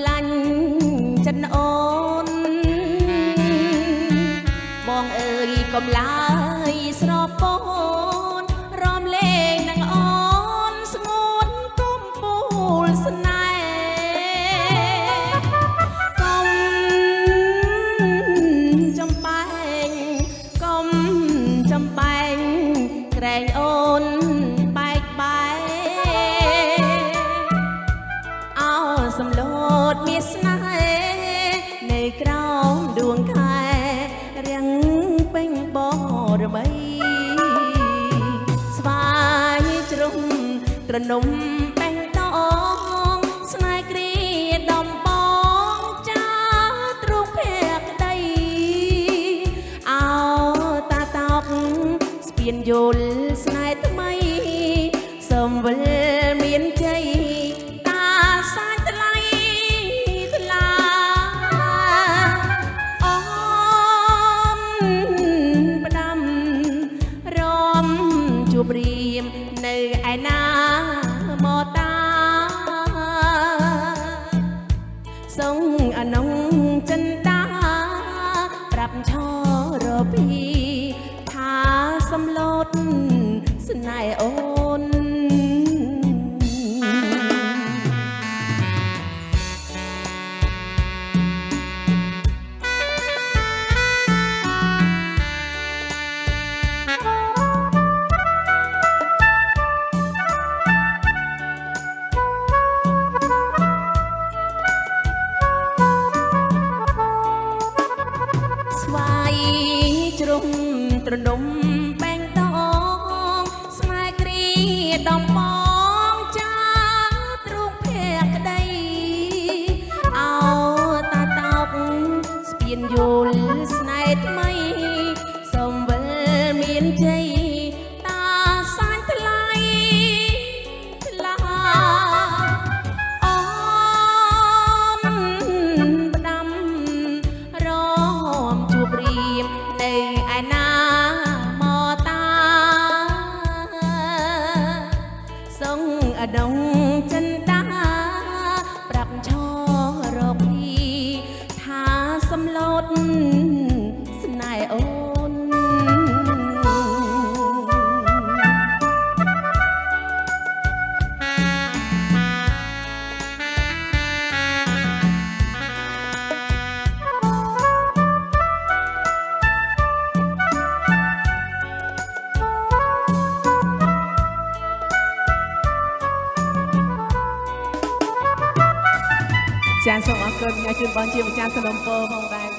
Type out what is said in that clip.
សម្លាញ់ចិនអូនបងអើយកុំឡើយស្រពោ មដួងខែរៀងពេញបរមីស្វាយជ្រុំត្រនំបែងតងស្នេហ៍គ្រាដំបងចាទ្រុងភក្តីអោតាតោកស្ពានយល់ស្នេហ៍ថ្មីសំវិល បរៀមនៅឯណា វាយជ្រុំត្រនំបែងតងស្នេហ៍គ្រាដំបងចាទ្រុងភក្តីអោតាតោកស្ពានយល់ស្នេហ៍ថ្មី សុ ចាសូមអរគុណអ្នកជួនបងជាម្ចាស់សនំពោផងដែរ